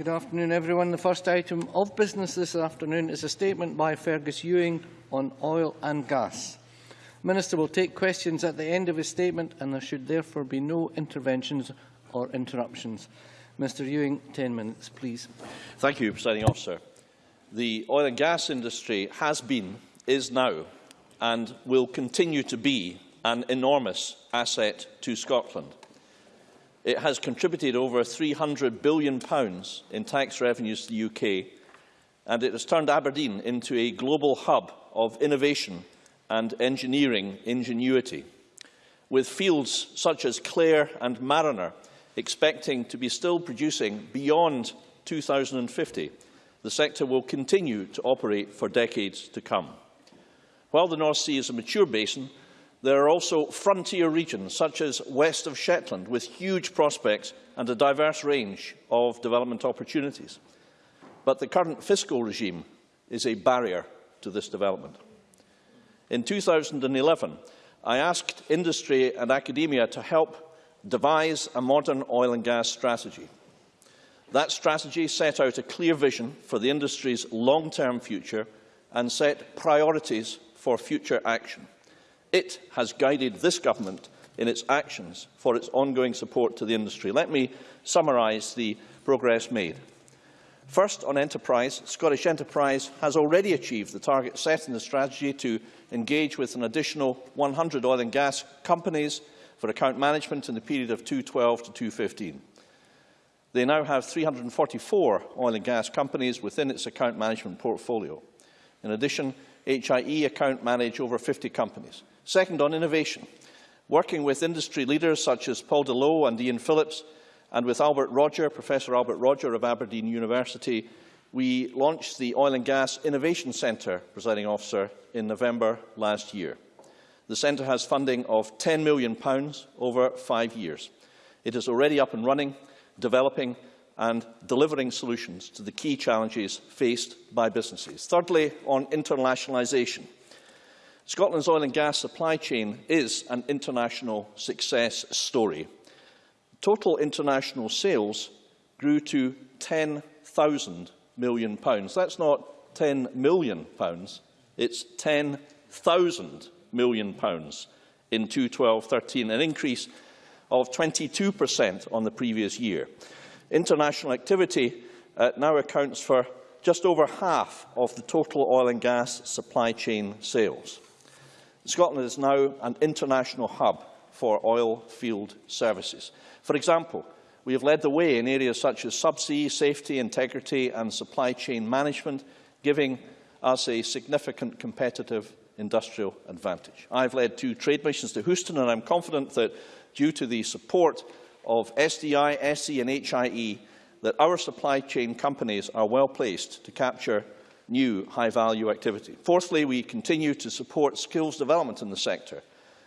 Good afternoon, everyone. The first item of business this afternoon is a statement by Fergus Ewing on oil and gas. The Minister will take questions at the end of his statement and there should therefore be no interventions or interruptions. Mr Ewing, 10 minutes, please. Thank you, Presiding Officer. The oil and gas industry has been, is now and will continue to be an enormous asset to Scotland. It has contributed over £300 billion in tax revenues to the UK, and it has turned Aberdeen into a global hub of innovation and engineering ingenuity, with fields such as Clair and Mariner expecting to be still producing beyond 2050. The sector will continue to operate for decades to come. While the North Sea is a mature basin, there are also frontier regions, such as west of Shetland, with huge prospects and a diverse range of development opportunities. But the current fiscal regime is a barrier to this development. In 2011, I asked industry and academia to help devise a modern oil and gas strategy. That strategy set out a clear vision for the industry's long-term future and set priorities for future action. It has guided this government in its actions for its ongoing support to the industry. Let me summarise the progress made. First, on enterprise, Scottish Enterprise has already achieved the target set in the strategy to engage with an additional 100 oil and gas companies for account management in the period of 2012 to 2015. They now have 344 oil and gas companies within its account management portfolio. In addition, HIE account manage over 50 companies. Second, on innovation. Working with industry leaders such as Paul de Leeuw and Ian Phillips, and with Albert Rodger, Professor Albert Rodger of Aberdeen University, we launched the Oil and Gas Innovation Centre, presiding officer, in November last year. The centre has funding of £10 million over five years. It is already up and running, developing and delivering solutions to the key challenges faced by businesses. Thirdly, on internationalisation. Scotland's oil and gas supply chain is an international success story. Total international sales grew to £10,000 million. That's not £10 million, it's £10,000 million in 2012-13, an increase of 22% on the previous year. International activity uh, now accounts for just over half of the total oil and gas supply chain sales. Scotland is now an international hub for oil field services. For example, we have led the way in areas such as subsea, safety, integrity and supply chain management, giving us a significant competitive industrial advantage. I have led two trade missions to Houston and I am confident that due to the support of SDI, SE and HIE, that our supply chain companies are well placed to capture new high-value activity. Fourthly, we continue to support skills development in the sector.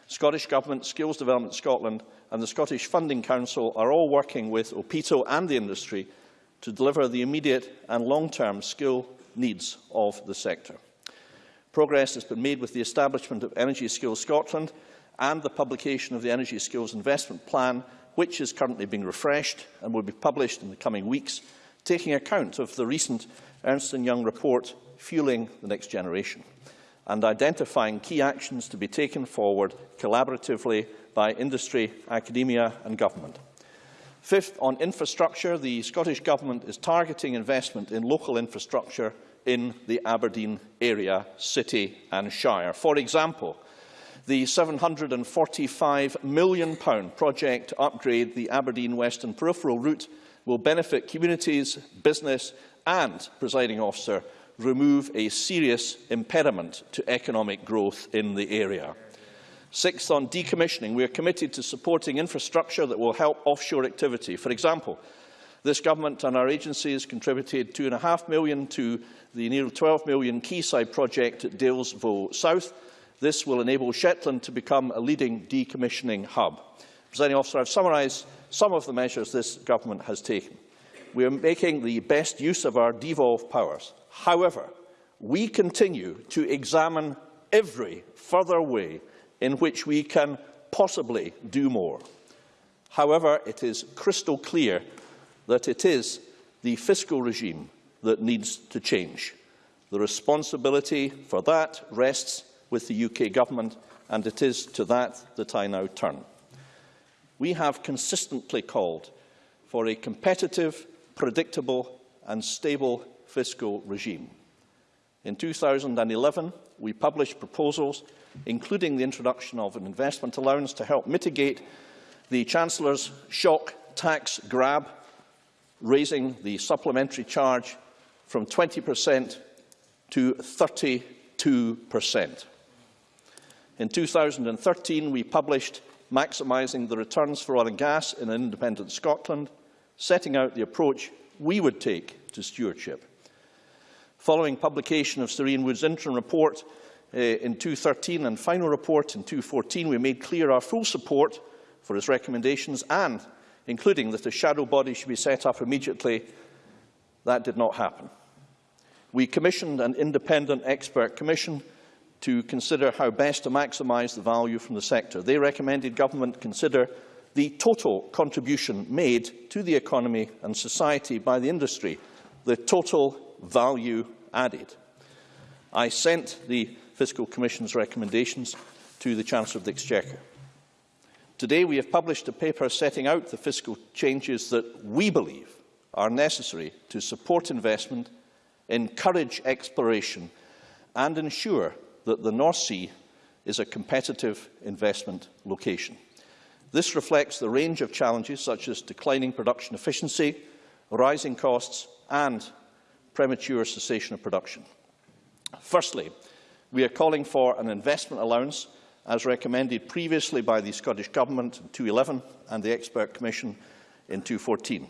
Scottish Government, Skills Development Scotland and the Scottish Funding Council are all working with OPITO and the industry to deliver the immediate and long-term skill needs of the sector. Progress has been made with the establishment of Energy Skills Scotland and the publication of the Energy Skills Investment Plan, which is currently being refreshed and will be published in the coming weeks, taking account of the recent Ernst & Young report Fueling the Next Generation and identifying key actions to be taken forward collaboratively by industry, academia and government. Fifth, on infrastructure, the Scottish Government is targeting investment in local infrastructure in the Aberdeen area, city and shire. For example, the £745 million project to upgrade the Aberdeen Western Peripheral route will benefit communities, business and, presiding officer, remove a serious impediment to economic growth in the area. Sixth, on decommissioning, we are committed to supporting infrastructure that will help offshore activity. For example, this government and our agencies contributed £2.5 million to the near £12 million Quayside project at Dales Voe South. This will enable Shetland to become a leading decommissioning hub. Presiding officer, I have summarised some of the measures this government has taken we are making the best use of our devolved powers. However, we continue to examine every further way in which we can possibly do more. However, it is crystal clear that it is the fiscal regime that needs to change. The responsibility for that rests with the UK Government, and it is to that that I now turn. We have consistently called for a competitive, predictable and stable fiscal regime. In 2011, we published proposals, including the introduction of an investment allowance to help mitigate the Chancellor's shock tax grab, raising the supplementary charge from 20% to 32%. In 2013, we published Maximising the Returns for Oil and Gas in an Independent Scotland, setting out the approach we would take to stewardship. Following publication of Sir Ian Wood's interim report uh, in 2013 and final report in 2014, we made clear our full support for his recommendations and including that a shadow body should be set up immediately. That did not happen. We commissioned an independent expert commission to consider how best to maximise the value from the sector. They recommended government consider the total contribution made to the economy and society by the industry, the total value added. I sent the Fiscal Commission's recommendations to the Chancellor of the Exchequer. Today we have published a paper setting out the fiscal changes that we believe are necessary to support investment, encourage exploration and ensure that the North Sea is a competitive investment location. This reflects the range of challenges such as declining production efficiency, rising costs and premature cessation of production. Firstly, we are calling for an investment allowance as recommended previously by the Scottish Government in 2011 and the Expert Commission in 2014.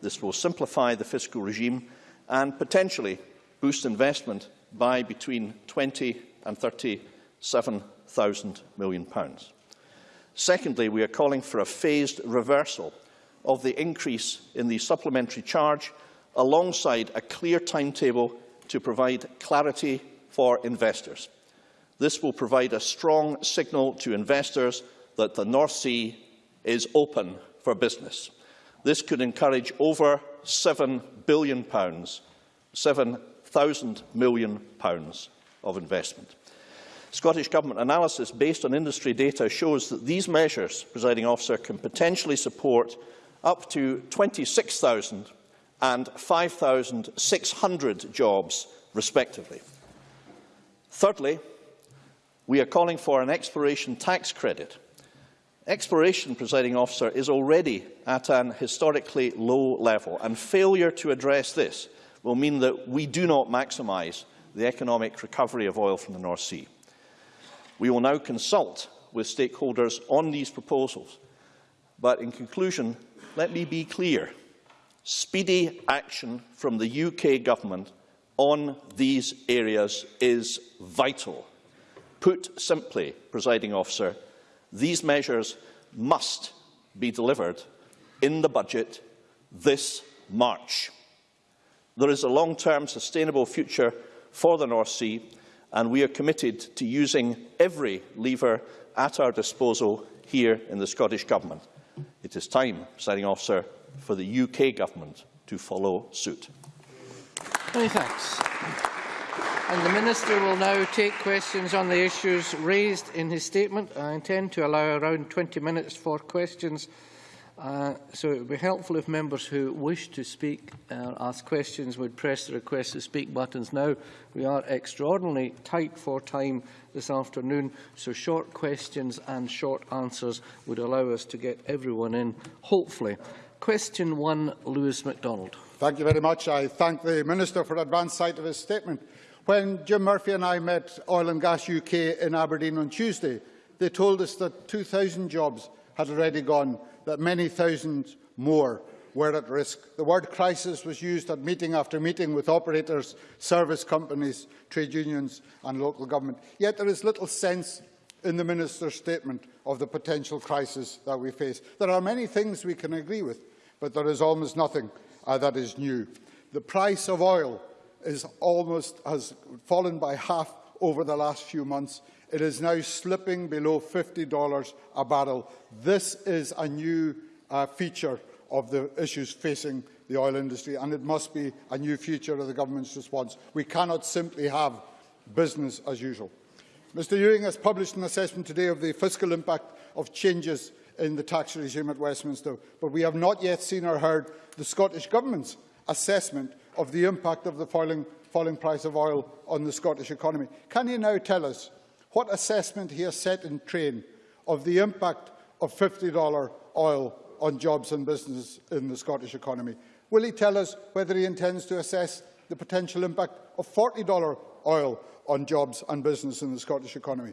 This will simplify the fiscal regime and potentially boost investment by between 20 and 37,000 million pounds. Secondly, we are calling for a phased reversal of the increase in the supplementary charge alongside a clear timetable to provide clarity for investors. This will provide a strong signal to investors that the North Sea is open for business. This could encourage over £7 billion, £7,000 million of investment. Scottish Government analysis based on industry data shows that these measures, presiding officer, can potentially support up to 26,000 and 5,600 jobs, respectively. Thirdly, we are calling for an exploration tax credit. Exploration, presiding officer, is already at an historically low level, and failure to address this will mean that we do not maximise the economic recovery of oil from the North Sea. We will now consult with stakeholders on these proposals. But in conclusion, let me be clear. Speedy action from the UK Government on these areas is vital. Put simply, presiding officer, these measures must be delivered in the budget this March. There is a long-term sustainable future for the North Sea and we are committed to using every lever at our disposal here in the Scottish Government. It is time, presiding officer, for the UK Government to follow suit. Many thanks. And the Minister will now take questions on the issues raised in his statement. I intend to allow around 20 minutes for questions Uh, so it would be helpful if members who wish to speak or uh, ask questions would press the request to speak buttons now. We are extraordinarily tight for time this afternoon, so short questions and short answers would allow us to get everyone in, hopefully. Question one, Lewis MacDonald. Thank you very much. I thank the Minister for advance sight of his statement. When Jim Murphy and I met Oil and Gas UK in Aberdeen on Tuesday, they told us that 2,000 jobs had already gone that many thousands more were at risk. The word crisis was used at meeting after meeting with operators, service companies, trade unions and local government. Yet there is little sense in the Minister's statement of the potential crisis that we face. There are many things we can agree with, but there is almost nothing uh, that is new. The price of oil is almost, has fallen by half over the last few months. It is now slipping below $50 a barrel. This is a new uh, feature of the issues facing the oil industry, and it must be a new feature of the government's response. We cannot simply have business as usual. Mr Ewing has published an assessment today of the fiscal impact of changes in the tax regime at Westminster, but we have not yet seen or heard the Scottish Government's assessment of the impact of the falling, falling price of oil on the Scottish economy. Can he now tell us what assessment he has set in train of the impact of $50 oil on jobs and business in the Scottish economy? Will he tell us whether he intends to assess the potential impact of $40 oil on jobs and business in the Scottish economy?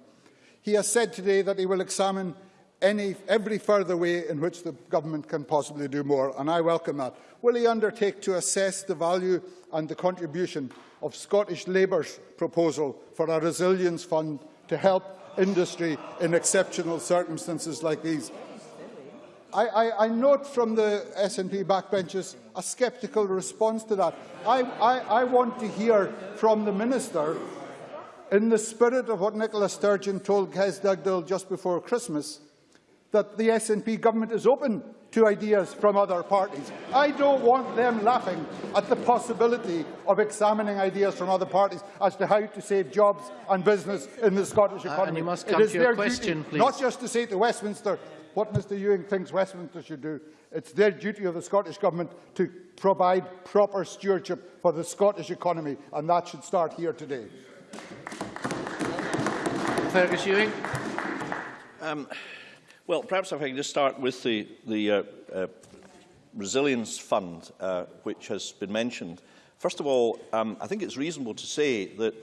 He has said today that he will examine any, every further way in which the government can possibly do more, and I welcome that. Will he undertake to assess the value and the contribution of Scottish Labour's proposal for a resilience fund to help industry in exceptional circumstances like these? I, I, I note from the SNP backbenchers a sceptical response to that. I, I, I want to hear from the Minister, in the spirit of what Nicola Sturgeon told Kez Dugdale just before Christmas, that the SNP government is open to ideas from other parties. I don't want them laughing at the possibility of examining ideas from other parties as to how to save jobs and business in the Scottish economy. Uh, and you must come it is to their question, duty, please. not just to say to Westminster what Mr Ewing thinks Westminster should do. It's their duty of the Scottish Government to provide proper stewardship for the Scottish economy, and that should start here today. Fergus Ewing. Um, well, perhaps if I can just start with the, the uh, uh, resilience fund, uh, which has been mentioned. First of all, um, I think it's reasonable to say that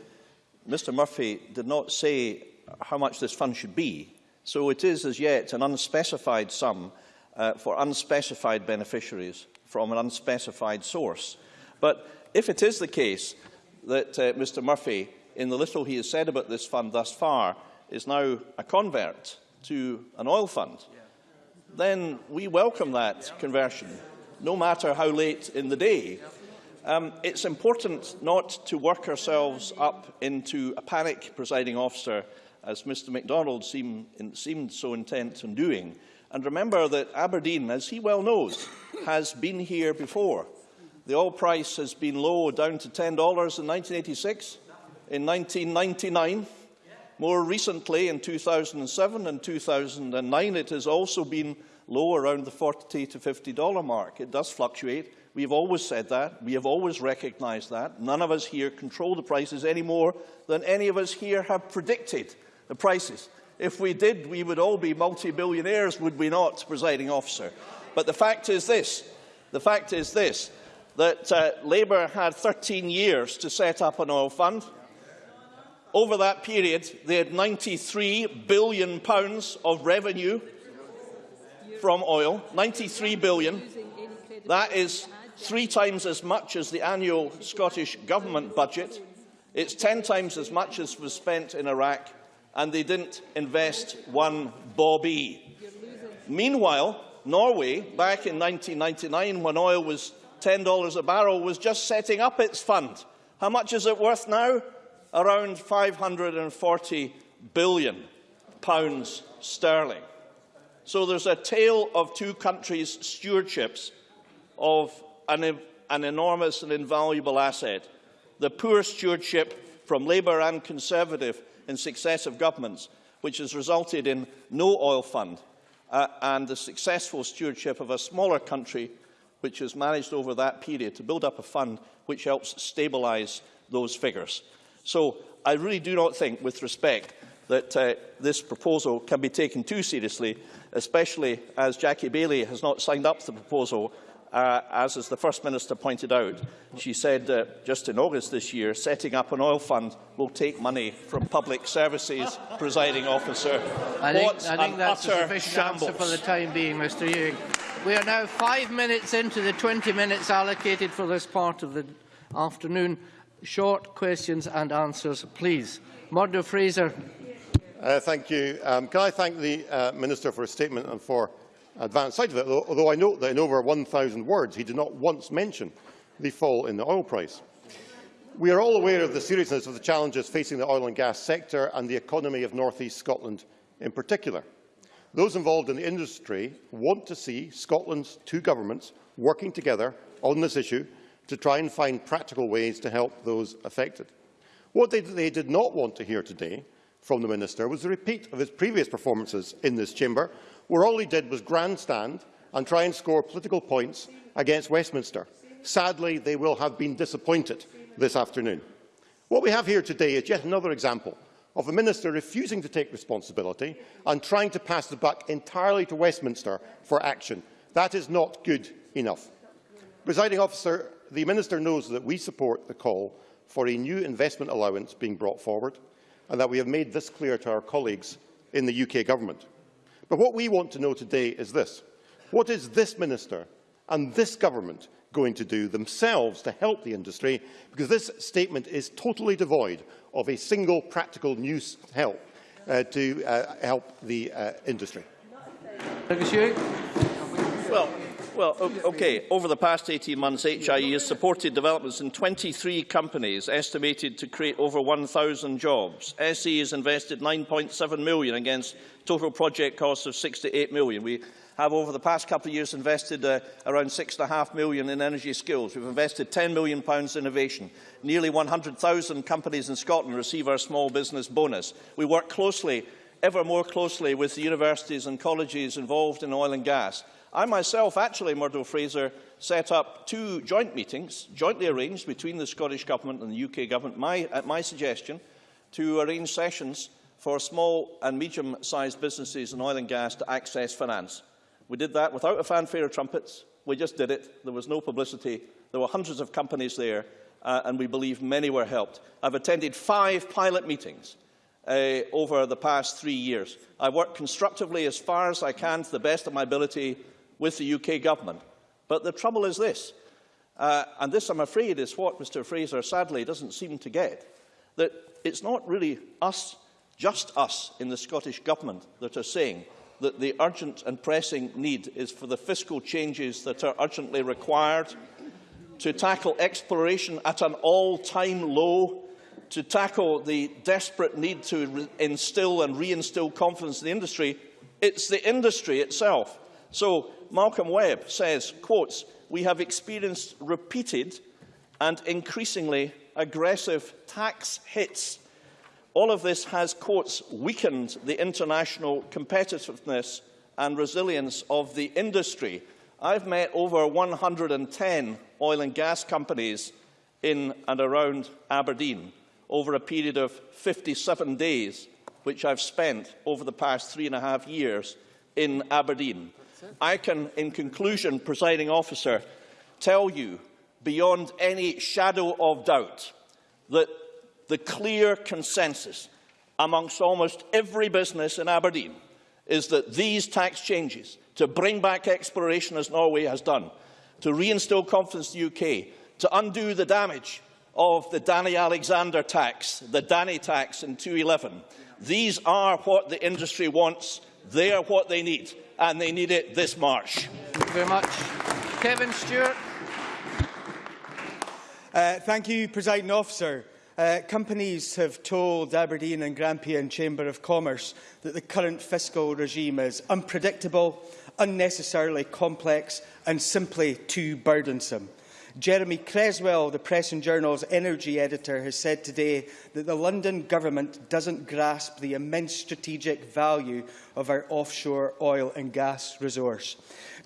Mr Murphy did not say how much this fund should be. So it is as yet an unspecified sum uh, for unspecified beneficiaries from an unspecified source. But if it is the case that uh, Mr Murphy, in the little he has said about this fund thus far, is now a convert to an oil fund, then we welcome that conversion, no matter how late in the day. Um, it's important not to work ourselves up into a panic, presiding officer, as Mr MacDonald seem, in, seemed so intent on doing. And remember that Aberdeen, as he well knows, has been here before. The oil price has been low, down to $10 in 1986, in 1999, more recently, in 2007 and 2009, it has also been low around the 40 to $50 mark. It does fluctuate. We have always said that. We have always recognised that. None of us here control the prices any more than any of us here have predicted the prices. If we did, we would all be multi-billionaires, would we not, presiding officer? But the fact is this, the fact is this, that uh, Labour had 13 years to set up an oil fund. Over that period, they had £93 billion pounds of revenue from oil, £93 billion. That is three times as much as the annual Scottish Government budget. It's 10 times as much as was spent in Iraq, and they didn't invest one bobby. Meanwhile, Norway, back in 1999, when oil was $10 a barrel, was just setting up its fund. How much is it worth now? Around 540 billion pounds sterling. So there's a tale of two countries' stewardships of an, an enormous and invaluable asset. The poor stewardship from Labour and Conservative in successive governments, which has resulted in no oil fund, uh, and the successful stewardship of a smaller country which has managed over that period to build up a fund which helps stabilise those figures. So I really do not think, with respect, that uh, this proposal can be taken too seriously, especially as Jackie Baillie has not signed up to the proposal, uh, as, as the First Minister pointed out. She said uh, just in August this year, setting up an oil fund will take money from public services, presiding officer. I think, what I think that's a sufficient shambles. answer for the time being, Mr Ewing. We are now five minutes into the 20 minutes allocated for this part of the afternoon short questions and answers, please. Murdo Fraser. Uh, thank you. Um, can I thank the uh, Minister for his statement and for advance sight of it, although I note that in over 1,000 words he did not once mention the fall in the oil price. We are all aware of the seriousness of the challenges facing the oil and gas sector and the economy of North East Scotland in particular. Those involved in the industry want to see Scotland's two governments working together on this issue to try and find practical ways to help those affected. What they, they did not want to hear today from the Minister was a repeat of his previous performances in this chamber, where all he did was grandstand and try and score political points against Westminster. Sadly, they will have been disappointed this afternoon. What we have here today is yet another example of a minister refusing to take responsibility and trying to pass the buck entirely to Westminster for action. That is not good enough. Presiding officer, the minister knows that we support the call for a new investment allowance being brought forward and that we have made this clear to our colleagues in the UK Government. But what we want to know today is this. What is this minister and this government going to do themselves to help the industry? Because this statement is totally devoid of a single practical new help uh, to uh, help the uh, industry. Fergus Ewing. Well, okay. Over the past 18 months, HIE has supported developments in 23 companies, estimated to create over 1,000 jobs. SE has invested 9.7 million against total project costs of 68 million. We have over the past couple of years invested uh, around 6.5 million in energy skills. We've invested 10 million pounds in innovation. Nearly 100,000 companies in Scotland receive our small business bonus. We work closely, ever more closely, with the universities and colleges involved in oil and gas. I myself, actually, Murdo Fraser, set up two joint meetings, jointly arranged between the Scottish Government and the UK Government, my, at my suggestion, to arrange sessions for small and medium-sized businesses in oil and gas to access finance. We did that without a fanfare of trumpets. We just did it. There was no publicity. There were hundreds of companies there, uh, and we believe many were helped. I've attended five pilot meetings uh, over the past three years. I work constructively as far as I can to the best of my ability with the UK government. But the trouble is this, uh, and this, I'm afraid, is what Mr Fraser sadly doesn't seem to get, that it's not really us, just us in the Scottish Government that are saying that the urgent and pressing need is for the fiscal changes that are urgently required to tackle exploration at an all-time low, to tackle the desperate need to instill and reinstill confidence in the industry, it's the industry itself. So Malcolm Webb says, quotes, we have experienced repeated and increasingly aggressive tax hits. All of this has, quotes, weakened the international competitiveness and resilience of the industry. I've met over 110 oil and gas companies in and around Aberdeen over a period of 57 days, which I've spent over the past three and a half years in Aberdeen. I can, in conclusion, presiding officer, tell you beyond any shadow of doubt that the clear consensus amongst almost every business in Aberdeen is that these tax changes, to bring back exploration as Norway has done, to reinstill confidence in the UK, to undo the damage of the Danny Alexander tax, the Danny tax in 2011, these are what the industry wants, they are what they need, and they need it this March. Thank you very much. Kevin Stewart. Uh, thank you, President Officer. Uh, companies have told Aberdeen and Grampian Chamber of Commerce that the current fiscal regime is unpredictable, unnecessarily complex and simply too burdensome. Jeremy Cresswell, the Press and Journal's energy editor, has said today that the London government doesn't grasp the immense strategic value of our offshore oil and gas resource.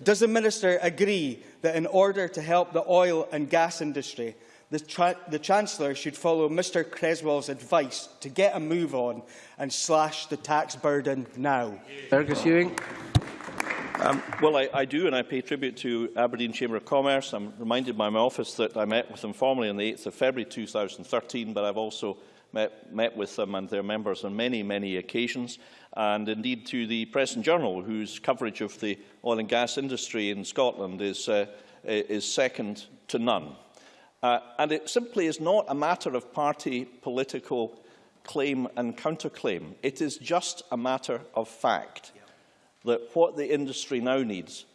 Does the Minister agree that in order to help the oil and gas industry, the, the Chancellor should follow Mr Cresswell's advice to get a move on and slash the tax burden now? Fergus Ewing. Um, well, I, I do, and I pay tribute to Aberdeen Chamber of Commerce. I'm reminded by my office that I met with them formally on the 8th of February 2013, but I've also met, met with them and their members on many, many occasions, and indeed to the Press and Journal, whose coverage of the oil and gas industry in Scotland is, uh, is second to none. Uh, and it simply is not a matter of party political claim and counterclaim. It is just a matter of fact that what the industry now needs,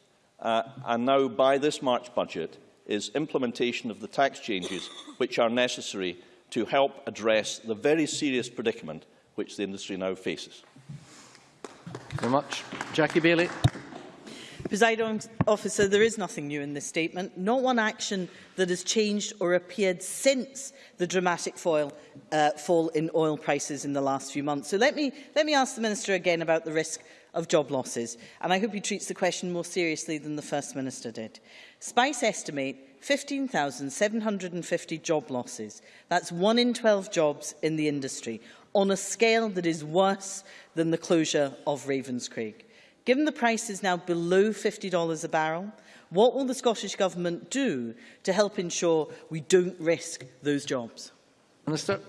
uh, and now by this March budget, is implementation of the tax changes which are necessary to help address the very serious predicament which the industry now faces. Thank you very much. Jackie Baillie. Presiding officer, there is nothing new in this statement, not one action that has changed or appeared since the dramatic fall, uh, fall in oil prices in the last few months. So let me, let me ask the Minister again about the risk of job losses, and I hope he treats the question more seriously than the First Minister did. SPICe estimate 15,750 job losses. That's one in 12 jobs in the industry, on a scale that is worse than the closure of Ravenscraig. Given the price is now below $50 a barrel, what will the Scottish Government do to help ensure we don't risk those jobs? Minister.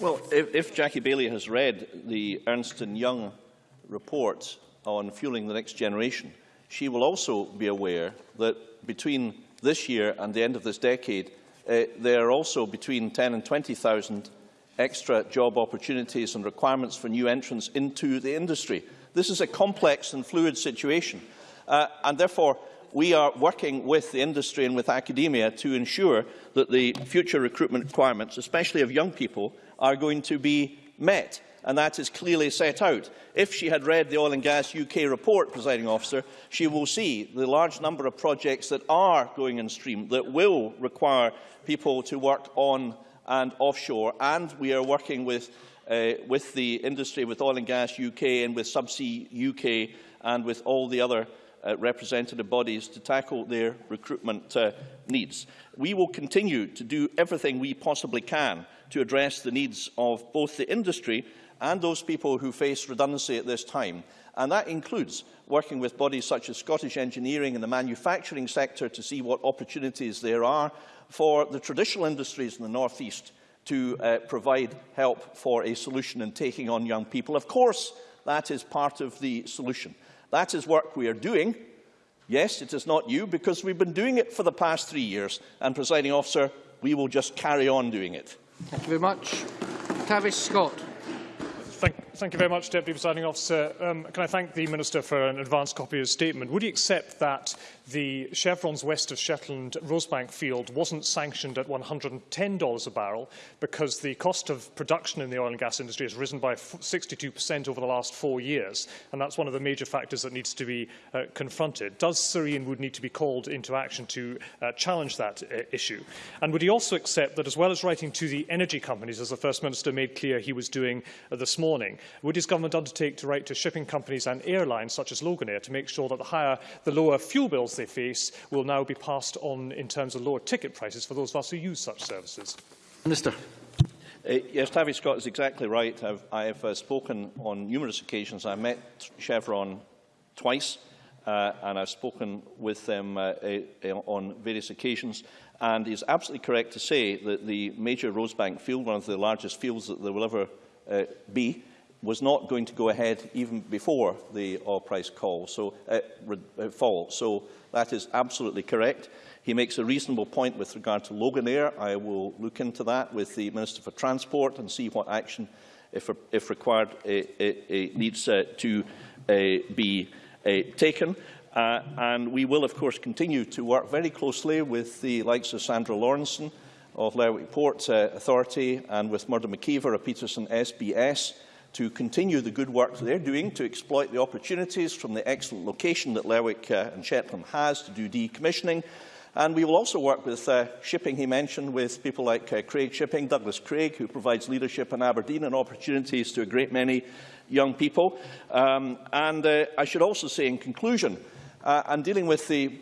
Well, if, if Jackie Baillie has read the Ernst & Young report on fueling the next generation, she will also be aware that between this year and the end of this decade, uh, there are also between 10 and 20,000 extra job opportunities and requirements for new entrants into the industry. This is a complex and fluid situation, uh, and therefore we are working with the industry and with academia to ensure that the future recruitment requirements, especially of young people, are going to be met and that is clearly set out. If she had read the Oil and Gas UK report, presiding officer, she will see the large number of projects that are going in stream that will require people to work on and offshore, and we are working with, uh, with the industry, with Oil and Gas UK and with Subsea UK and with all the other uh, representative bodies to tackle their recruitment uh, needs. We will continue to do everything we possibly can to address the needs of both the industry and those people who face redundancy at this time. And that includes working with bodies such as Scottish Engineering and the manufacturing sector to see what opportunities there are for the traditional industries in the North East to uh, provide help for a solution in taking on young people. Of course, that is part of the solution. That is work we are doing. Yes, it is not you, because we've been doing it for the past three years, and, presiding officer, we will just carry on doing it. Thank you very much. Tavish Scott. Thank thank you very much, Deputy Presiding Officer. Um, can I thank the Minister for an advance copy of his statement? Would he accept that the Chevrons west of Shetland Rosebank field wasn't sanctioned at $110 a barrel because the cost of production in the oil and gas industry has risen by 62% over the last four years, and that's one of the major factors that needs to be uh, confronted. Does Sir Ian Wood need to be called into action to uh, challenge that uh, issue? And would he also accept that as well as writing to the energy companies, as the First Minister made clear he was doing uh, this morning. Would his government undertake to write to shipping companies and airlines such as Loganair to make sure that the, higher, the lower fuel bills they face will now be passed on in terms of lower ticket prices for those of us who use such services? Minister. Uh, yes, Tavish Scott is exactly right. I've, I have uh, spoken on numerous occasions. I met Chevron twice, uh, and I've spoken with them uh, uh, on various occasions. And he's absolutely correct to say that the major Rosebank field, one of the largest fields that there will ever uh, B was not going to go ahead even before the oil price call, so, uh, uh, fall. So that is absolutely correct. He makes a reasonable point with regard to Loganair. I will look into that with the Minister for Transport and see what action, if, if required, uh, uh, needs uh, to uh, be uh, taken. Uh, and we will, of course, continue to work very closely with the likes of Sandra Laurenson, of Lerwick Port uh, Authority and with Murdo McKeever of Peterson SBS to continue the good work they're doing to exploit the opportunities from the excellent location that Lerwick uh, and Shetland has to do decommissioning. And we will also work with uh, shipping, he mentioned, with people like uh, Craig Shipping, Douglas Craig, who provides leadership in Aberdeen and opportunities to a great many young people. Um, and uh, I should also say in conclusion, uh, and dealing with the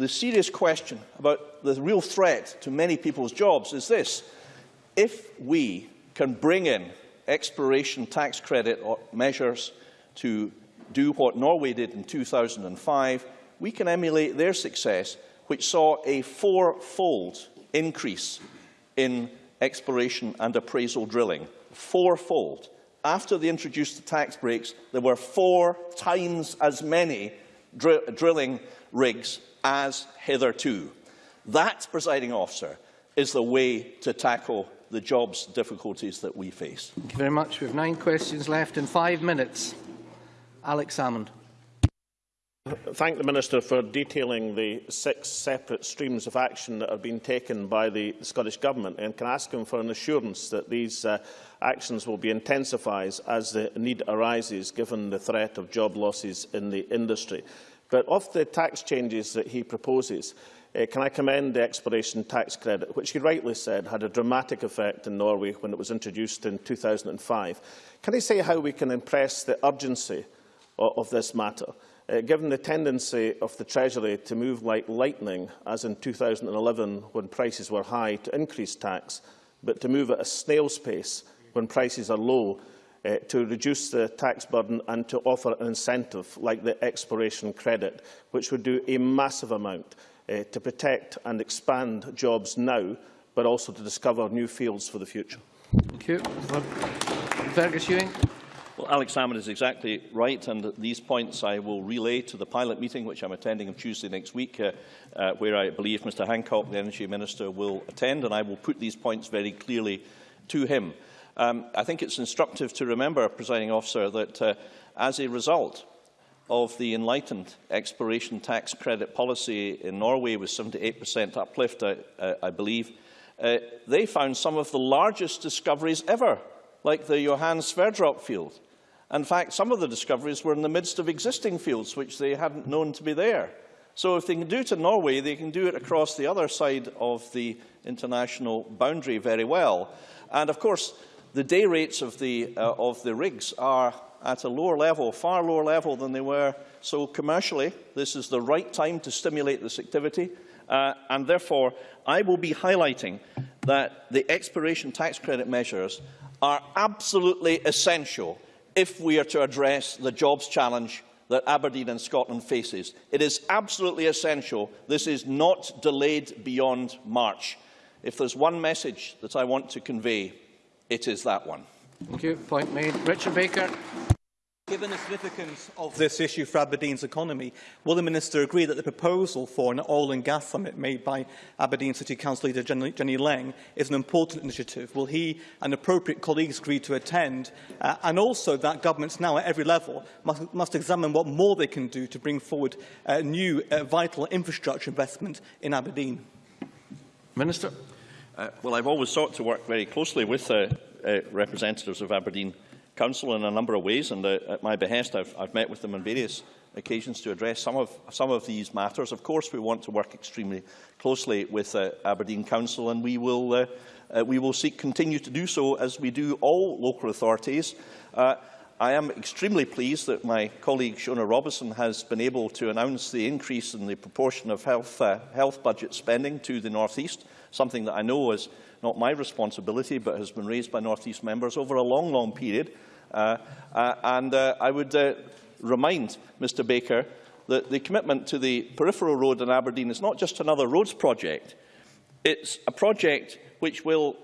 the serious question about the real threat to many people's jobs is this. If we can bring in exploration tax credit measures to do what Norway did in 2005, we can emulate their success, which saw a fourfold increase in exploration and appraisal drilling. Fourfold. After they introduced the tax breaks, there were four times as many dr drilling rigs as hitherto. That, presiding officer, is the way to tackle the jobs difficulties that we face. Thank you very much. We have nine questions left in five minutes. Alex Salmond. thank the Minister for detailing the six separate streams of action that have been taken by the Scottish Government and can ask him for an assurance that these uh, actions will be intensified as the need arises given the threat of job losses in the industry. But of the tax changes that he proposes, uh, can I commend the exploration tax credit, which he rightly said had a dramatic effect in Norway when it was introduced in 2005. Can he say how we can impress the urgency of, of this matter? Uh, given the tendency of the Treasury to move like lightning, as in 2011 when prices were high, to increase tax, but to move at a snail's pace when prices are low, uh, to reduce the tax burden and to offer an incentive like the exploration credit, which would do a massive amount uh, to protect and expand jobs now, but also to discover new fields for the future. Thank you. Fergus Ewing. Well, Alex Salmond is exactly right, and these points I will relay to the pilot meeting, which I'm attending on Tuesday next week, uh, uh, where I believe Mr Hancock, the Energy Minister, will attend, and I will put these points very clearly to him. Um, I think it's instructive to remember, presiding officer, that uh, as a result of the enlightened exploration tax credit policy in Norway with 78% uplift, I, uh, I believe, uh, they found some of the largest discoveries ever, like the Johan Sverdrup field. In fact, some of the discoveries were in the midst of existing fields which they hadn't known to be there. So if they can do it in Norway, they can do it across the other side of the international boundary very well. And of course, the day rates of the, uh, of the rigs are at a lower level, far lower level than they were. So commercially, this is the right time to stimulate this activity. Uh, and therefore, I will be highlighting that the expiration tax credit measures are absolutely essential if we are to address the jobs challenge that Aberdeen and Scotland faces. It is absolutely essential. This is not delayed beyond March. If there's one message that I want to convey, it is that one. Thank you. Point made. Richard Baker. Given the significance of this issue for Aberdeen's economy, will the Minister agree that the proposal for an oil and gas summit made by Aberdeen City Council leader Jenny, Jenny Laing is an important initiative? Will he and appropriate colleagues agree to attend? Uh, and also that governments now at every level must, must examine what more they can do to bring forward uh, new uh, vital infrastructure investment in Aberdeen? Minister. Uh, well, I've always sought to work very closely with uh, uh, representatives of Aberdeen Council in a number of ways, and uh, at my behest I've, I've met with them on various occasions to address some of, some of these matters. Of course, we want to work extremely closely with uh, Aberdeen Council, and we will, uh, uh, we will seek continue to do so as we do all local authorities. Uh, I am extremely pleased that my colleague Shona Robison has been able to announce the increase in the proportion of health, uh, health budget spending to the North East, something that I know is not my responsibility but has been raised by North East members over a long, long period. Uh, uh, and uh, I would uh, remind Mr Baker that the commitment to the peripheral road in Aberdeen is not just another roads project. It's a project which will,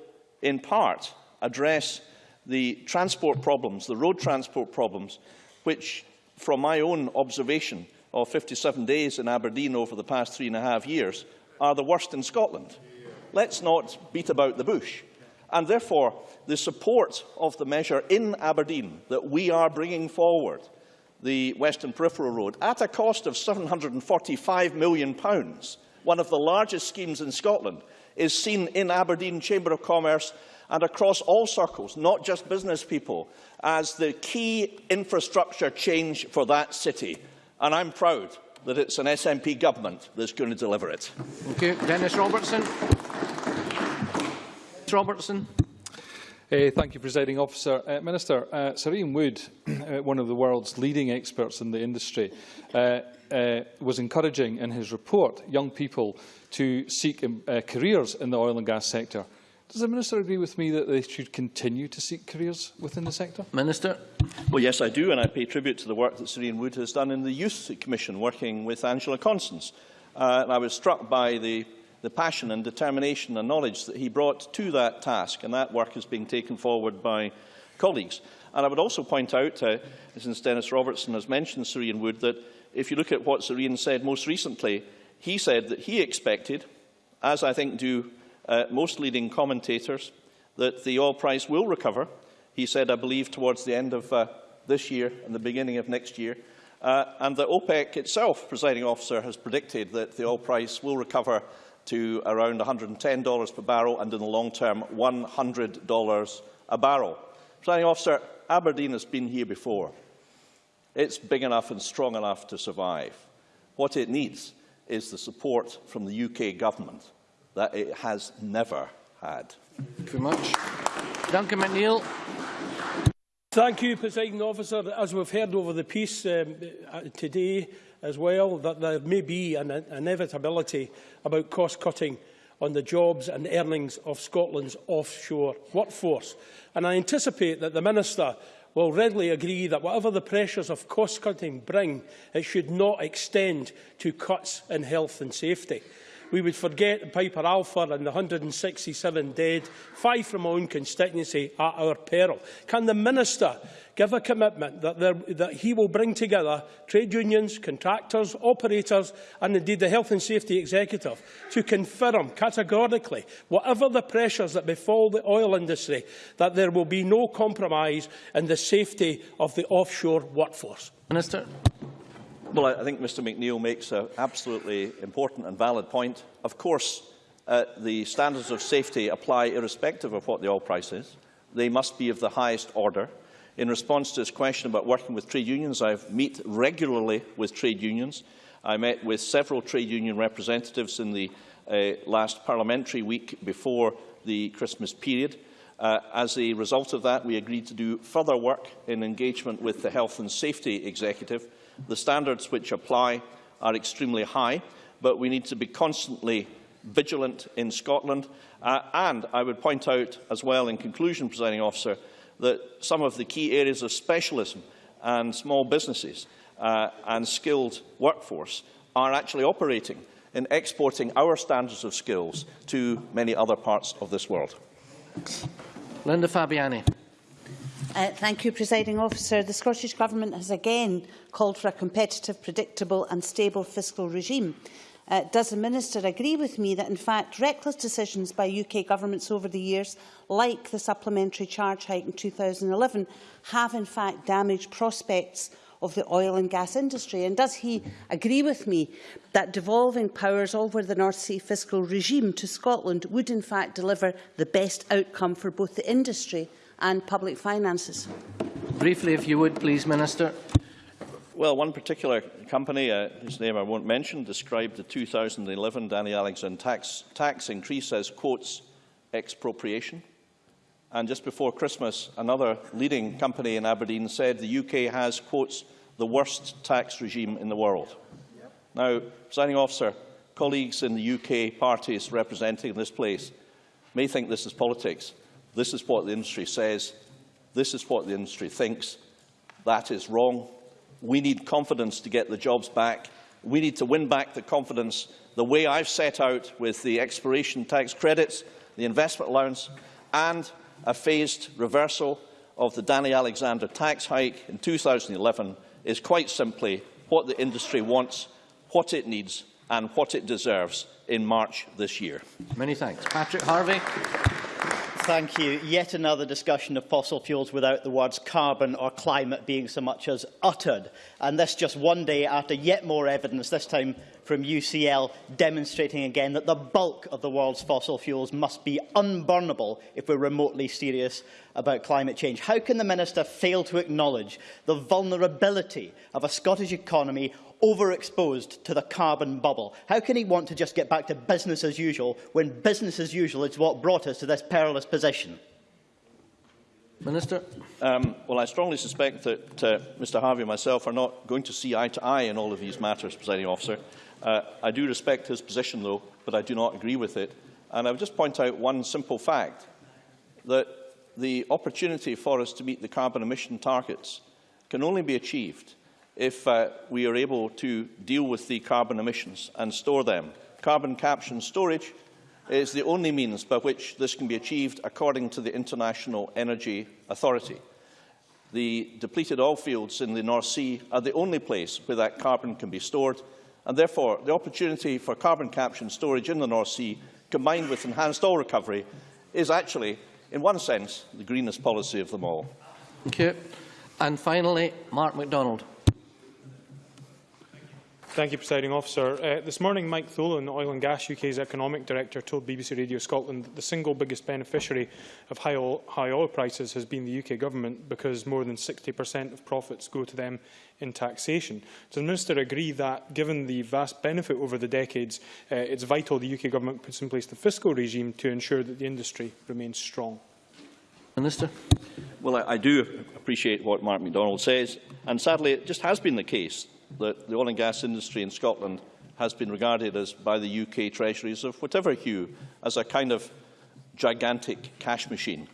in part, address the transport problems, the road transport problems, which, from my own observation of 57 days in Aberdeen over the past three and a half years, are the worst in Scotland. Let's not beat about the bush. And therefore, the support of the measure in Aberdeen that we are bringing forward, the Western Peripheral Road, at a cost of £745 million, one of the largest schemes in Scotland, is seen in Aberdeen Chamber of Commerce and across all circles, not just business people, as the key infrastructure change for that city. And I'm proud that it's an SNP government that's going to deliver it. Thank you. Dennis Robertson. Robertson. Uh, thank you, Presiding Officer. Uh, Minister, uh, Sir Ian Wood, one of the world's leading experts in the industry, uh, uh, was encouraging in his report young people to seek um, uh, careers in the oil and gas sector. Does the Minister agree with me that they should continue to seek careers within the sector? Minister. Well, yes, I do, and I pay tribute to the work that Sir Ian Wood has done in the Youth Commission, working with Angela Constance. Uh, and I was struck by the the passion and determination and knowledge that he brought to that task, and that work is being taken forward by colleagues. And I would also point out, uh, since Dennis Robertson has mentioned Sir Ian Wood, that if you look at what Sir Ian said most recently, he said that he expected, as I think do uh, most leading commentators, that the oil price will recover. He said, I believe, towards the end of uh, this year and the beginning of next year. Uh, and the OPEC itself, presiding officer, has predicted that the oil price will recover to around $110 per barrel and in the long term $100 a barrel. Presiding officer, Aberdeen has been here before. It's big enough and strong enough to survive. What it needs is the support from the UK government that it has never had. Thank you very much. Duncan McNeill. Thank you, Presiding Officer. As we've heard over the piece um, uh, today as well, that there may be an inevitability about cost-cutting on the jobs and earnings of Scotland's offshore workforce. And I anticipate that the Minister will readily agree that whatever the pressures of cost-cutting bring, it should not extend to cuts in health and safety. we would forget Piper Alpha and the 167 dead, five from my own constituency, at our peril. Can the Minister give a commitment that, there, that he will bring together trade unions, contractors, operators and indeed the Health and Safety Executive to confirm categorically, whatever the pressures that befall the oil industry, that there will be no compromise in the safety of the offshore workforce? Minister. Well, I think Mr McNeill makes an absolutely important and valid point. Of course, uh, the standards of safety apply irrespective of what the oil price is. They must be of the highest order. In response to his question about working with trade unions, I meet regularly with trade unions. I met with several trade union representatives in the uh, last parliamentary week before the Christmas period. Uh, as a result of that, we agreed to do further work in engagement with the Health and Safety Executive The standards which apply are extremely high, but we need to be constantly vigilant in Scotland. Uh, and I would point out as well in conclusion, presiding officer, that some of the key areas of specialism and small businesses uh, and skilled workforce are actually operating in exporting our standards of skills to many other parts of this world. Linda Fabiani. Uh, thank you, Presiding Officer. The Scottish Government has again called for a competitive, predictable and stable fiscal regime. Uh, does the Minister agree with me that, in fact, reckless decisions by UK governments over the years, like the supplementary charge hike in 2011, have in fact damaged prospects of the oil and gas industry? And does he agree with me that devolving powers over the North Sea fiscal regime to Scotland would in fact deliver the best outcome for both the industry and public finances? Briefly, if you would, please, Minister. Well, one particular company, uh, whose name I won't mention, described the 2011 Danny Alexander tax, tax increase as, quotes, expropriation. And just before Christmas, another leading company in Aberdeen said the UK has, quotes, the worst tax regime in the world. Yep. Now, presiding officer, colleagues in the UK parties representing this place may think this is politics, This is what the industry says. This is what the industry thinks. That is wrong. We need confidence to get the jobs back. We need to win back the confidence the way I've set out with the exploration tax credits, the investment allowance and a phased reversal of the Danny Alexander tax hike in 2011 is quite simply what the industry wants, what it needs and what it deserves in March this year. Many thanks. Patrick Harvie. Thank you. Yet another discussion of fossil fuels without the words carbon or climate being so much as uttered. And this just one day after yet more evidence, this time from UCL, demonstrating again that the bulk of the world's fossil fuels must be unburnable if we're remotely serious about climate change. How can the Minister fail to acknowledge the vulnerability of a Scottish economy overexposed to the carbon bubble? How can he want to just get back to business as usual when business as usual is what brought us to this perilous position? Minister. Um, well, I strongly suspect that uh, Mr Harvie and myself are not going to see eye to eye in all of these matters, presiding officer. Uh, I do respect his position, though, but I do not agree with it. And I would just point out one simple fact, that the opportunity for us to meet the carbon emission targets can only be achieved if uh, we are able to deal with the carbon emissions and store them. Carbon capture and storage is the only means by which this can be achieved according to the International Energy Authority. The depleted oil fields in the North Sea are the only place where that carbon can be stored, and therefore the opportunity for carbon capture and storage in the North Sea, combined with enhanced oil recovery, is actually, in one sense, the greenest policy of them all. Thank you. And finally, Mark McDonald. Thank you, Presiding Officer. Uh, this morning, Mike Tholen, Oil and Gas UK's Economic Director, told BBC Radio Scotland that the single biggest beneficiary of high oil, high oil prices has been the UK Government because more than 60% of profits go to them in taxation. Does the Minister agree that, given the vast benefit over the decades, uh, it's vital the UK Government puts in place the fiscal regime to ensure that the industry remains strong? Minister. Well, I, I do appreciate what Mark McDonald says, and sadly it just has been the case that the oil and gas industry in Scotland has been regarded as by the UK treasuries of whatever hue as a kind of gigantic cash machine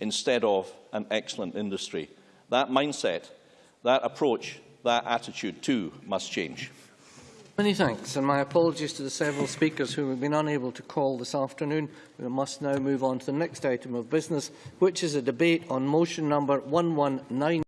instead of an excellent industry. That mindset, that approach, that attitude too must change. Many thanks, and my apologies to the several speakers who have been unable to call this afternoon. We must now move on to the next item of business, which is a debate on motion number 119.